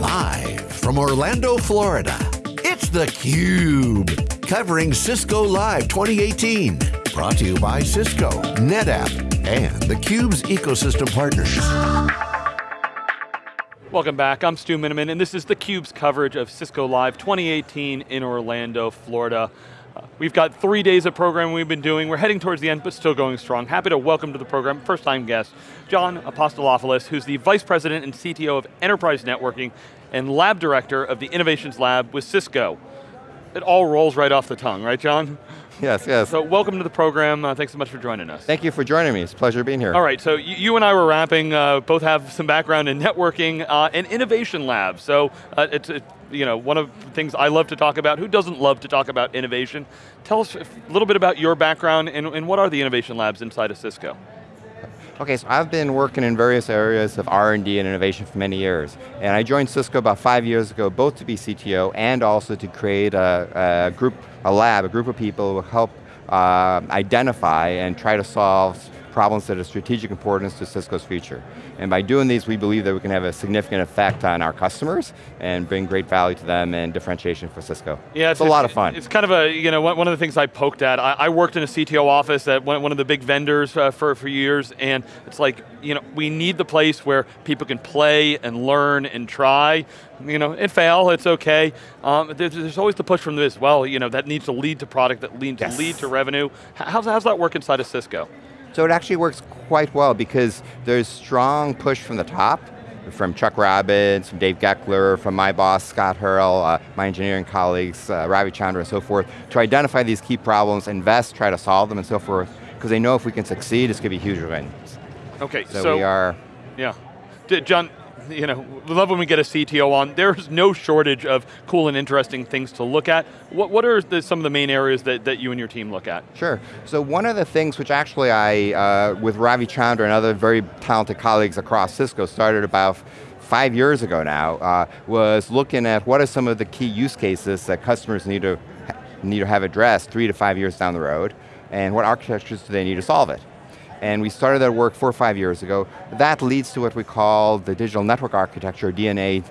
Live from Orlando, Florida, it's theCUBE. Covering Cisco Live 2018. Brought to you by Cisco, NetApp, and theCUBE's ecosystem partners. Welcome back, I'm Stu Miniman, and this is theCUBE's coverage of Cisco Live 2018 in Orlando, Florida. We've got three days of programming we've been doing. We're heading towards the end, but still going strong. Happy to welcome to the program, first time guest, John Apostolopoulos, who's the Vice President and CTO of Enterprise Networking and Lab Director of the Innovations Lab with Cisco. It all rolls right off the tongue, right John? Yes, yes. So welcome to the program. Uh, thanks so much for joining us. Thank you for joining me. It's a pleasure being here. All right, so you, you and I were wrapping, uh, both have some background in networking uh, and innovation labs. So uh, it's, it, you know, one of the things I love to talk about. Who doesn't love to talk about innovation? Tell us a little bit about your background and, and what are the innovation labs inside of Cisco? Okay, so I've been working in various areas of R&D and innovation for many years. And I joined Cisco about five years ago, both to be CTO and also to create a, a group, a lab, a group of people who help uh, identify and try to solve problems that are strategic importance to Cisco's future. And by doing these, we believe that we can have a significant effect on our customers and bring great value to them and differentiation for Cisco. Yeah, it's, it's a lot of fun. It's kind of a, you know, one of the things I poked at, I, I worked in a CTO office at one, one of the big vendors uh, for, for years, and it's like, you know, we need the place where people can play and learn and try, you know, and fail, it's okay. Um, there's, there's, always the push from this, well, you know, that needs to lead to product, that needs yes. to lead to revenue. How's, how's that work inside of Cisco? So it actually works quite well because there's strong push from the top, from Chuck Robbins, from Dave Goeckeler, from my boss, Scott Harrell, uh, my engineering colleagues, uh, Ravi Chandra and so forth, to identify these key problems, invest, try to solve them and so forth, because they know if we can succeed, it's going to be huge wins. Okay, so, so we are... Yeah. John, you know, we love when we get a CTO on. There's no shortage of cool and interesting things to look at. What, what are the, some of the main areas that, that you and your team look at? Sure, so one of the things which actually I, uh, with Ravi Chandra and other very talented colleagues across Cisco, started about five years ago now, uh, was looking at what are some of the key use cases that customers need to, need to have addressed three to five years down the road, and what architectures do they need to solve it and we started that work four or five years ago. That leads to what we call the digital network architecture, DNA,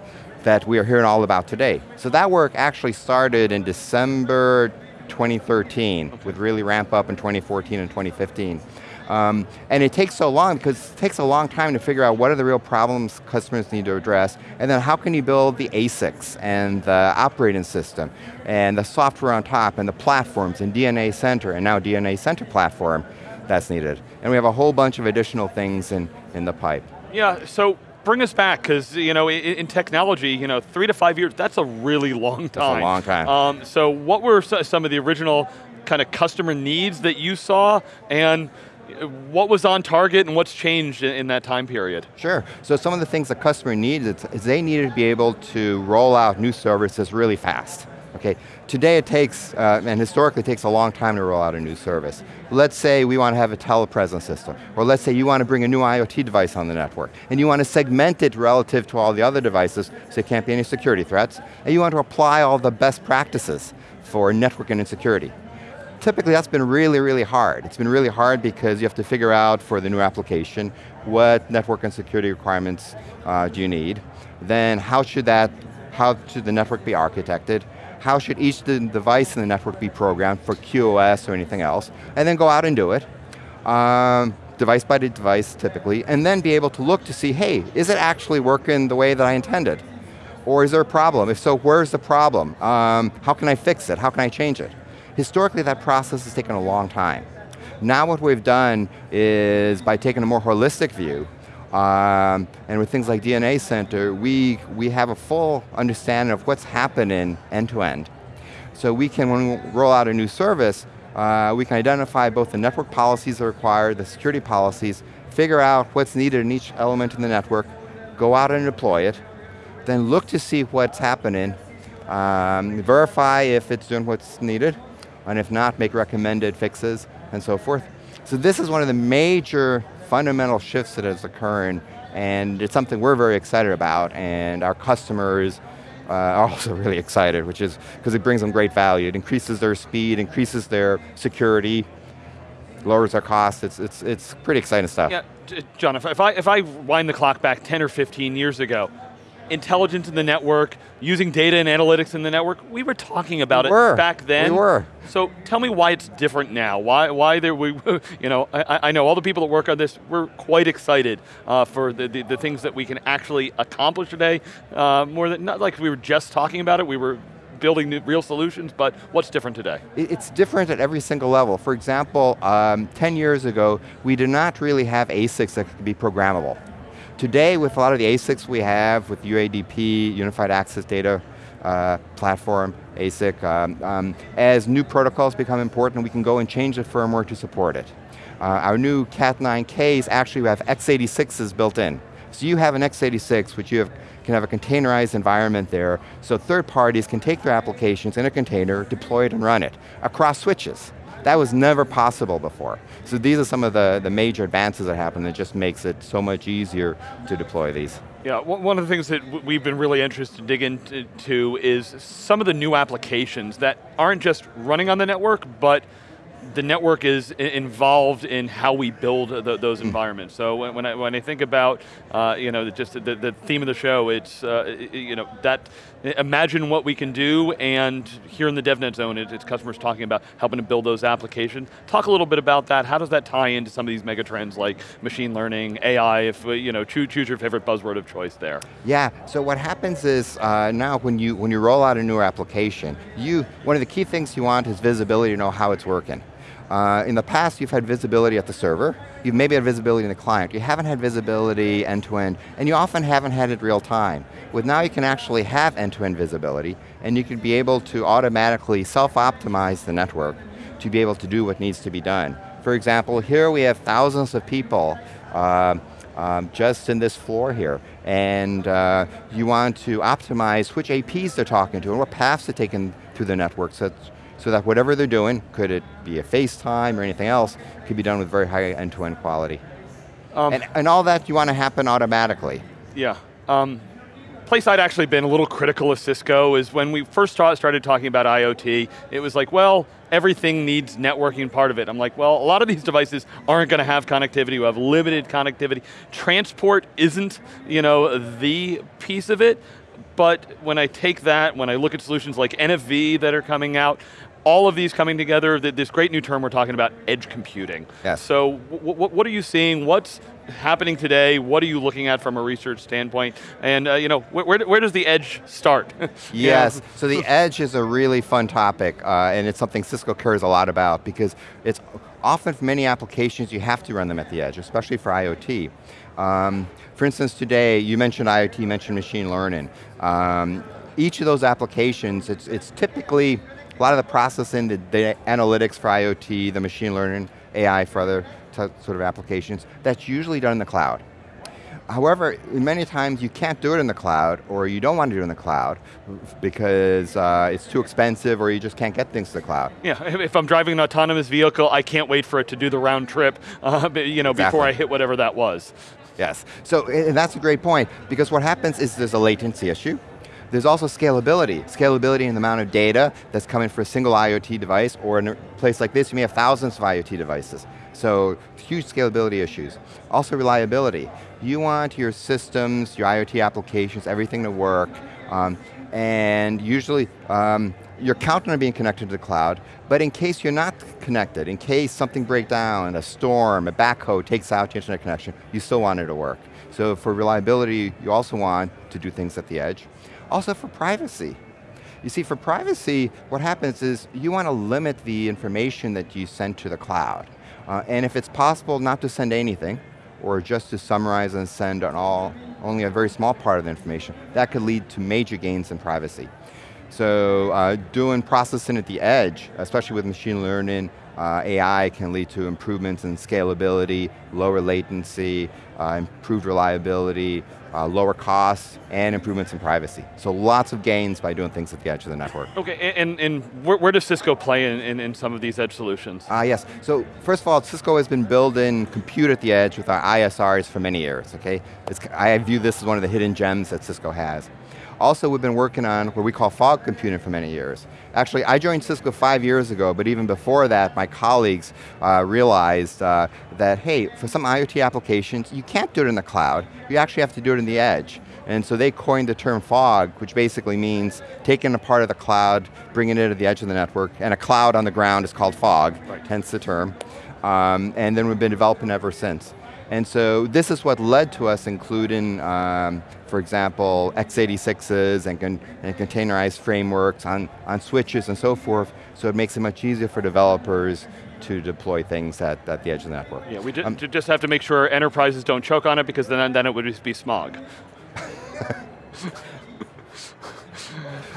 that we are hearing all about today. So that work actually started in December 2013, okay. with really ramp up in 2014 and 2015. Um, and it takes so long because it takes a long time to figure out what are the real problems customers need to address, and then how can you build the ASICs and the operating system, and the software on top, and the platforms, and DNA Center, and now DNA Center platform, that's needed. And we have a whole bunch of additional things in, in the pipe. Yeah, so bring us back, because you know, in, in, technology, you know, three to five years, that's a really long time. That's a long time. Um, so what were some of the original kind of customer needs that you saw, and what was on target and what's changed in, that time period? Sure, so some of the things the customer needed is they needed to be able to roll out new services really fast. Okay, today it takes, uh, and historically it takes a long time to roll out a new service. Let's say we want to have a telepresence system, or let's say you want to bring a new IoT device on the network, and you want to segment it relative to all the other devices, so there can't be any security threats, and you want to apply all the best practices for networking and security. Typically that's been really, really hard. It's been really hard because you have to figure out for the new application what network and security requirements uh, do you need, then how should that, how should the network be architected, how should each device in the network be programmed for QoS or anything else, and then go out and do it. Um, device by device typically, and then be able to look to see, hey, is it actually working the way that I intended? Or is there a problem? If so, where's the problem? Um, how can I fix it? How can I change it? Historically, that process has taken a long time. Now what we've done is, by taking a more holistic view, um, and with things like DNA Center, we, we have a full understanding of what's happening end to end. So we can, when we roll out a new service, uh, we can identify both the network policies that are required, the security policies, figure out what's needed in each element in the network, go out and deploy it, then look to see what's happening, um, verify if it's doing what's needed, and if not, make recommended fixes, and so forth. So this is one of the major fundamental shifts that is occurring and it's something we're very excited about and our customers uh, are also really excited, which is because it brings them great value. It increases their speed, increases their security, lowers their costs. It's, it's, it's pretty exciting stuff. Yeah, John, if, if, I, if I wind the clock back 10 or 15 years ago, intelligence in the network, using data and analytics in the network, we were talking about we it were. back then. We were. So tell me why it's different now. Why, why there we, you know, I, I know all the people that work on this, we're quite excited uh, for the, the, the, things that we can actually accomplish today. Uh, more than, not like we were just talking about it, we were building new, real solutions, but what's different today? It's different at every single level. For example, um, 10 years ago, we did not really have ASICs that could be programmable. Today, with a lot of the ASICs we have, with UADP, Unified Access Data uh, Platform, ASIC, um, um, as new protocols become important, we can go and change the firmware to support it. Uh, our new Cat9Ks actually have x86s built in. So you have an x86, which you have, can have a containerized environment there, so third parties can take their applications in a container, deploy it and run it, across switches. That was never possible before. So these are some of the, the major advances that happen that just makes it so much easier to deploy these. Yeah, one of the things that we've been really interested to dig into is some of the new applications that aren't just running on the network, but the network is involved in how we build the, those hmm. environments. So when, when, I, when I think about, uh, you know, just the, the, theme of the show, it's, uh, you know, that, imagine what we can do, and here in the DevNet zone, it's customers talking about helping to build those applications. Talk a little bit about that. How does that tie into some of these mega trends like machine learning, AI, if, you know, choose, choose your favorite buzzword of choice there. Yeah, so what happens is uh, now when you, when you roll out a new application, you, one of the key things you want is visibility to know how it's working. Uh, in the past, you've had visibility at the server, you've maybe had visibility in the client, you haven't had visibility end-to-end, -end, and you often haven't had it real time. With now you can actually have end-to-end -end visibility, and you can be able to automatically self-optimize the network to be able to do what needs to be done. For example, here we have thousands of people uh, um, just in this floor here, and uh, you want to optimize which APs they're talking to and what paths they're taking through the network so so that whatever they're doing, could it be a FaceTime or anything else, could be done with very high end-to-end -end quality. Um, and, and, all that you want to happen automatically. Yeah. Um, place I'd actually been a little critical of Cisco is when we first started talking about IoT, it was like, well, everything needs networking part of it. I'm like, well, a lot of these devices aren't going to have connectivity, we have limited connectivity. Transport isn't, you know, the piece of it, but when I take that, when I look at solutions like NFV that are coming out, all of these coming together, this great new term we're talking about, edge computing. Yes. So what are you seeing? What's happening today? What are you looking at from a research standpoint? And uh, you know, where, where, does the edge start? yes, so the edge is a really fun topic, uh, and it's something Cisco cares a lot about because it's often for many applications you have to run them at the edge, especially for IoT. Um, for instance, today, you mentioned IoT, you mentioned machine learning. Um, each of those applications, it's, it's typically a lot of the processing, the, the analytics for IoT, the machine learning, AI for other sort of applications, that's usually done in the cloud. However, many times you can't do it in the cloud, or you don't want to do it in the cloud, because uh, it's too expensive, or you just can't get things to the cloud. Yeah, if I'm driving an autonomous vehicle, I can't wait for it to do the round trip, uh, you know, exactly. before I hit whatever that was. Yes, so and that's a great point, because what happens is there's a latency issue, there's also scalability. Scalability in the amount of data that's coming for a single IoT device, or in a place like this, you may have thousands of IoT devices. So huge scalability issues. Also reliability. You want your systems, your IoT applications, everything to work, um, and usually um, you're counting on being connected to the cloud, but in case you're not connected, in case something breaks down, a storm, a backhoe takes out your internet connection, you still want it to work. So for reliability, you also want to do things at the edge. Also for privacy. You see, for privacy, what happens is you want to limit the information that you send to the cloud. Uh, and if it's possible not to send anything, or just to summarize and send on all, only a very small part of the information, that could lead to major gains in privacy. So uh, doing processing at the edge, especially with machine learning, uh, AI can lead to improvements in scalability, lower latency, uh, improved reliability, uh, lower costs, and improvements in privacy. So lots of gains by doing things at the edge of the network. Okay, and, and where, where does Cisco play in, in, in, some of these edge solutions? Ah, yes. So first of all, Cisco has been building compute at the edge with our ISRs for many years, okay? It's, I view this as one of the hidden gems that Cisco has. Also, we've been working on what we call fog computing for many years. Actually, I joined Cisco five years ago, but even before that, my colleagues uh, realized uh, that, hey, for some IoT applications, you can't do it in the cloud, you actually have to do it in the edge. And so they coined the term fog, which basically means taking a part of the cloud, bringing it to the edge of the network, and a cloud on the ground is called fog, right. hence the term. Um, and then we've been developing ever since. And so this is what led to us including, um, for example, x86s and, con and, containerized frameworks on, on switches and so forth, so it makes it much easier for developers to deploy things at, at the edge of the network. Yeah, we um, just have to make sure enterprises don't choke on it because then, then it would just be smog.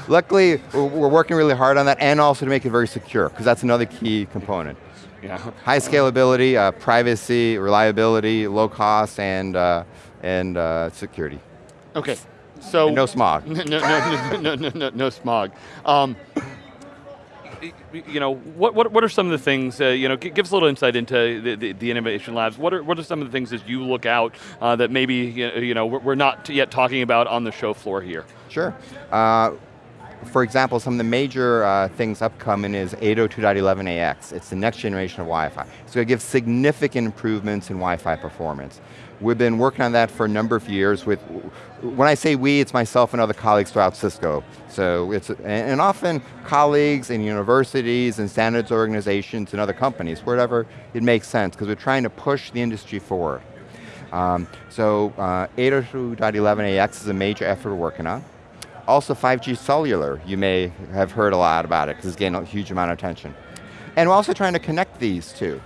Luckily, we're working really hard on that and also to make it very secure, because that's another key component. Yeah. High scalability, uh, privacy, reliability, low cost, and, uh, and uh, security. Okay, so. And no smog. no, no, no, no, no, no, smog. Um, you know, what, what, what are some of the things, uh, you know, give us a little insight into the, the, the, innovation labs. What are, what are some of the things that you look out uh, that maybe, you know, we're not yet talking about on the show floor here? Sure. Uh, for example, some of the major uh, things upcoming is 802.11ax. It's the next generation of Wi-Fi. It's going to give significant improvements in Wi-Fi performance. We've been working on that for a number of years with, when I say we, it's myself and other colleagues throughout Cisco. So it's, and often colleagues in universities and standards organizations and other companies, wherever it makes sense, because we're trying to push the industry forward. Um, so uh, 802.11ax is a major effort we're working on. Also 5G cellular, you may have heard a lot about it because it's getting a huge amount of attention. And we're also trying to connect these two.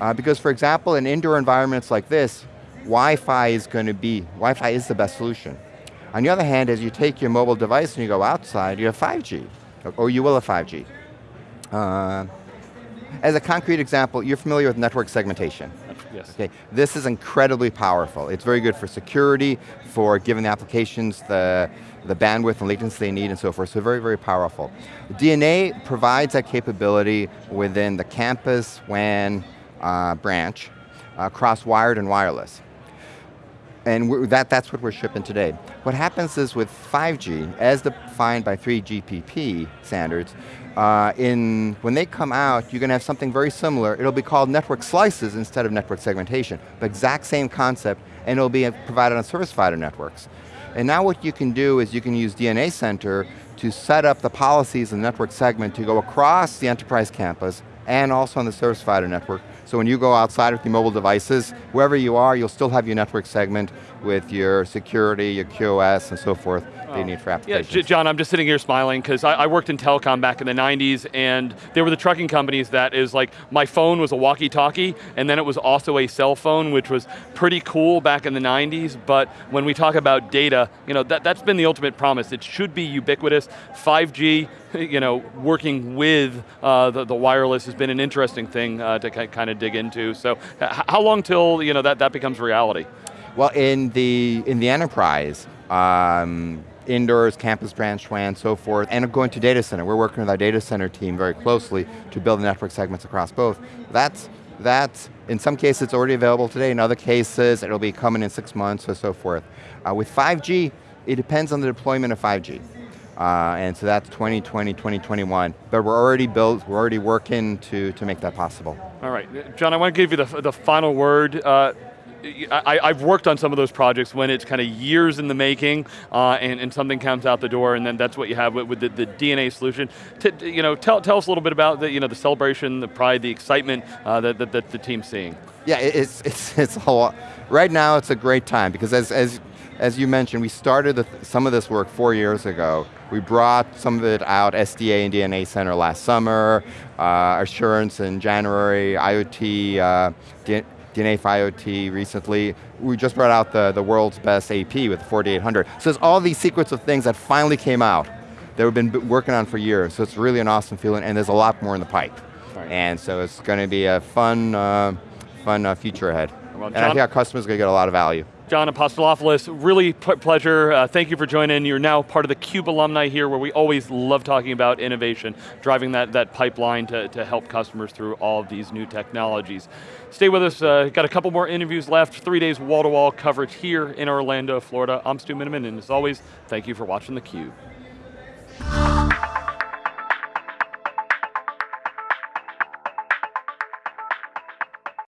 Uh, because for example, in indoor environments like this, Wi-Fi is going to be, Wi-Fi is the best solution. On the other hand, as you take your mobile device and you go outside, you have 5G, or you will have 5G. Uh, as a concrete example, you're familiar with network segmentation. Yes. Okay, this is incredibly powerful. It's very good for security, for giving the applications the, the bandwidth and latency they need and so forth, so very, very powerful. DNA provides that capability within the campus WAN uh, branch, uh, across wired and wireless. And that, that's what we're shipping today. What happens is with 5G, as defined by 3GPP standards, uh, in, when they come out, you're going to have something very similar. It'll be called network slices instead of network segmentation. The exact same concept, and it'll be provided on service provider networks. And now what you can do is you can use DNA Center to set up the policies in the network segment to go across the enterprise campus and also on the service provider network. So when you go outside with your mobile devices, wherever you are, you'll still have your network segment with your security, your QoS, and so forth they oh. need for applications. Yeah, John, I'm just sitting here smiling because I, I, worked in telecom back in the 90s and they were the trucking companies that is like, my phone was a walkie-talkie and then it was also a cell phone, which was pretty cool back in the 90s, but when we talk about data, you know, that, that's been the ultimate promise. It should be ubiquitous. 5G, you know, working with uh, the, the, wireless has been an interesting thing uh, to kind of dig into. So how long till you know, that, that becomes reality? Well, in the, in the enterprise, um, indoors, campus branch WAN, so forth, and going to data center. We're working with our data center team very closely to build the network segments across both. That's, that's in some cases it's already available today, in other cases it'll be coming in six months or so forth. Uh, with 5G, it depends on the deployment of 5G. Uh, and so that's 2020, 2021. But we're already built, we're already working to, to make that possible. All right, John, I want to give you the, the final word. Uh, I, have worked on some of those projects when it's kind of years in the making uh, and, and, something comes out the door and then that's what you have with, with the, the, DNA solution. T you know, tell, tell us a little bit about the, you know, the celebration, the pride, the excitement uh, that, that, that, the team's seeing. Yeah, it's, it's, it's a lot. Right now it's a great time because as, as, as you mentioned, we started the, some of this work four years ago. We brought some of it out, SDA and DNA Center last summer, uh, Assurance in January, IoT, uh, DNA for IoT recently. We just brought out the, the world's best AP with the 4800. So there's all these secrets of things that finally came out that we've been working on for years. So it's really an awesome feeling and there's a lot more in the pipe. Right. And so it's going to be a fun, uh, fun uh, future ahead. Well, and I think our customers are going to get a lot of value. John Apostolopoulos, really pleasure. Uh, thank you for joining. You're now part of the CUBE alumni here where we always love talking about innovation, driving that, that pipeline to, to help customers through all of these new technologies. Stay with us, uh, got a couple more interviews left, three days wall-to-wall -wall coverage here in Orlando, Florida. I'm Stu Miniman, and as always, thank you for watching theCUBE.